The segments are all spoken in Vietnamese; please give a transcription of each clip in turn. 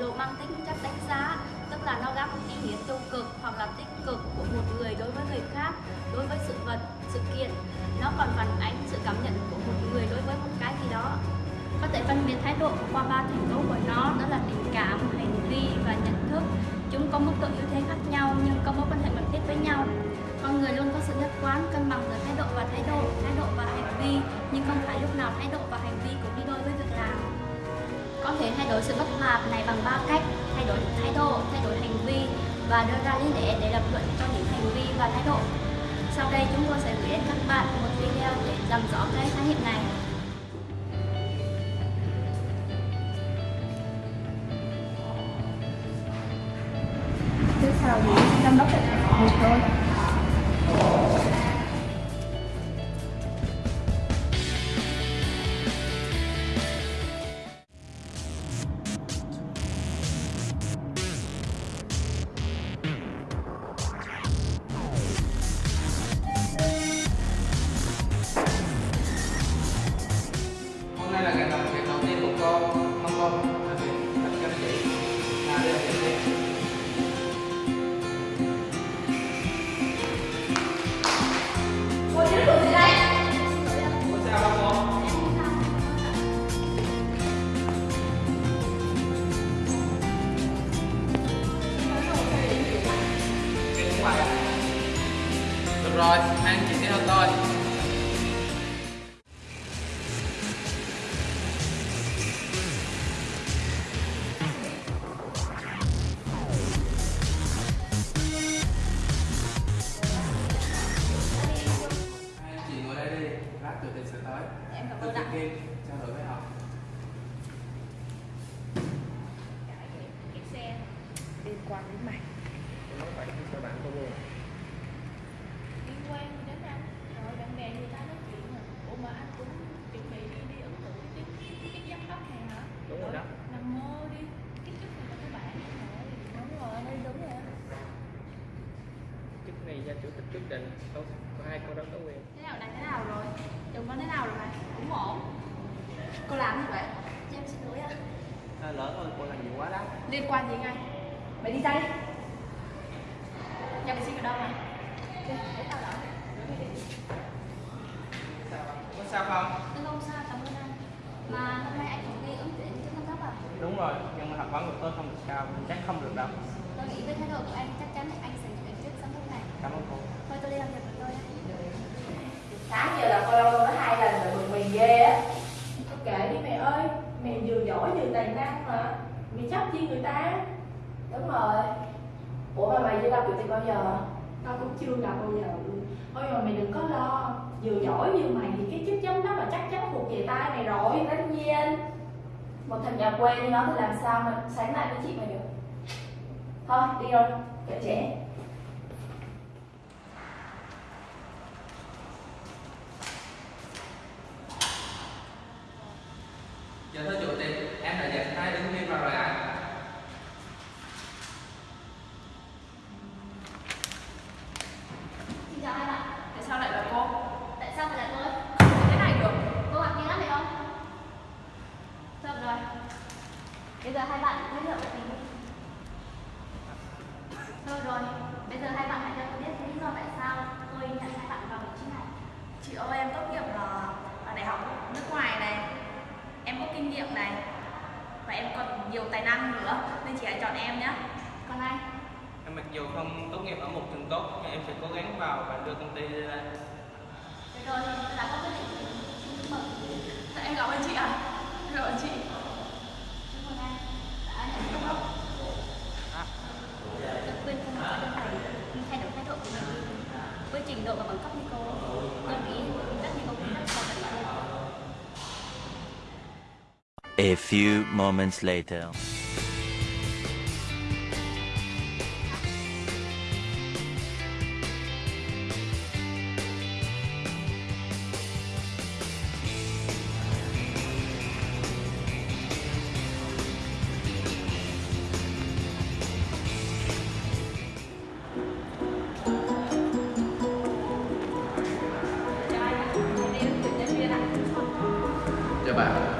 lộ mang tính chất đánh giá, tức là nó gắn một ý nghĩa tiêu cực hoặc là tích cực của một người đối với người khác, đối với sự vật, sự kiện. Nó còn phản ánh sự cảm nhận của một người đối với một cái gì đó. Có thể phân biệt thái độ qua ba thành tố của nó, đó là tình cảm, hành vi và nhận thức. Chúng có mức độ ưu thế khác nhau nhưng có mối quan hệ mật thiết với nhau. Con người luôn có sự nhất quán, cân bằng giữa thái độ và thái độ thái độ và hành vi, nhưng không phải lúc nào thái độ và hành vi cũng đi đôi với việc có thể thay đổi sự bất hòa này bằng ba cách: thay đổi thái độ, thay đổi hành vi và đưa ra lý lẽ để lập luận cho những hành vi và thái độ. Sau đây chúng tôi sẽ gửi đến các bạn một video để làm rõ cái khái niệm này. Thứ sau thì giám đốc sẽ một thôi được rồi hai anh chị sẽ theo tôi. Hai anh chị ngồi đây đi lát tịch sẽ tới. Em cảm ơn kia trao đổi với họ. Cái xe liên quan đến mày. Nói vậy cho bạn tôi luôn liên quan gì đến anh rồi bạn bè người ta nói chuyện à ủa mà anh cũng chuẩn bị đi đi ứng cử cái chức cái giám đốc này hả Đúng rồi đó. nằm mơ đi cái chức này là của bạn rồi đúng rồi anh ơi đúng rồi anh này do chủ tịch quyết định. Đâu có ai có đó có quyền. Thế nào này thế nào rồi? Chồng con thế nào rồi mày? Cũng ổn. Cô làm gì vậy? Em xin lỗi ạ. à, lỡ thôi cô làm gì quá đó. Liên quan gì ngay? Mày đi ra đi nhà mày xin ở đâu mày? Đi để tao đỡ. Sao không có sao không? Em không sao, cảm ơn anh. Mà hôm nay anh cũng đi ứng tuyển chức giám đốc à? đúng rồi nhưng mà học vấn của tôi không được cao chắc không được đâu. Tôi nghĩ với thái độ của anh chắc chắn anh sẽ cảm ơn cô. Thôi tôi đi làm việc của tôi. Sáng giờ là cô lâu có hai lần là bực mình ghê á. Thôi kệ đi mẹ ơi. Mẹ vừa giỏi vừa tài năng mà. Mày chấp chi người ta. Đúng rồi. Ủa mà mày chưa gặp chủ tịch bao giờ? tao cũng chưa gặp bao giờ. Luôn thôi mà mày đừng có lo. Vừa giỏi như mày thì cái chức giám đốc là chắc chắn thuộc về tay mày rồi. Tất nhiên. Một thằng nhà quê như nó thì làm sao mà sánh lại với chị mày được? Thôi đi rồi, kệ trễ Dạ thưa chủ tịch, em đã dẫn hai ứng viên vào rồi ạ. Xin chào hai bạn. tại sao lại là cô Tại sao phải là tôi? thế này được Cô ngạc nhiên lắm phải không? Được rồi. Bây giờ hai bạn giới thiệu về mình đi. Thôi rồi, bây giờ hai bạn hãy cho tôi biết lý do tại sao tôi nhận hai bạn vào vị trí này. chị ơi em tốt nghiệp là ở đại học nước ngoài này em có kinh nghiệm này và em còn nhiều tài năng nữa nên chị hãy chọn em nhé Còn anh? em mặc dù không tốt nghiệp ở một trường tốt nhưng em sẽ cố gắng vào và đưa công ty lên Được rồi, tôi đã có quyết định. Mừng. Em cảm ơn chị ạ cảm ơn chị A few moments later. anh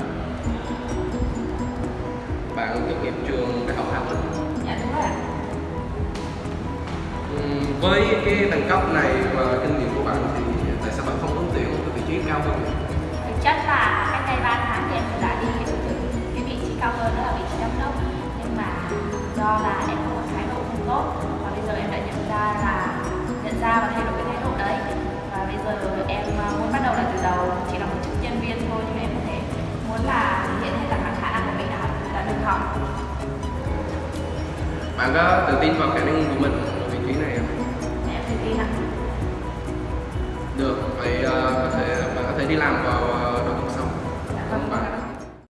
Với cái bằng cấp này và kinh nghiệm của bạn thì tại sao bạn không ứng tuyển một cái vị trí cao hơn? thực chất là cách đây 3 tháng thì em đã đi ứng tuyển hơn đó là vị trí giám đốc nhưng mà do là em có một thái độ không tốt và bây giờ em đã nhận ra là nhận ra và thay đổi cái thái độ đấy và bây giờ em à, muốn bắt đầu lại từ đầu chỉ là một chức nhân viên thôi nhưng mà em có thể muốn là thể hiện hết tất cả khả năng của mình đã đã được học bạn có tự tin vào khả năng của mình ở vị trí này không? Được phải uh, có thể mà có thể đi làm vào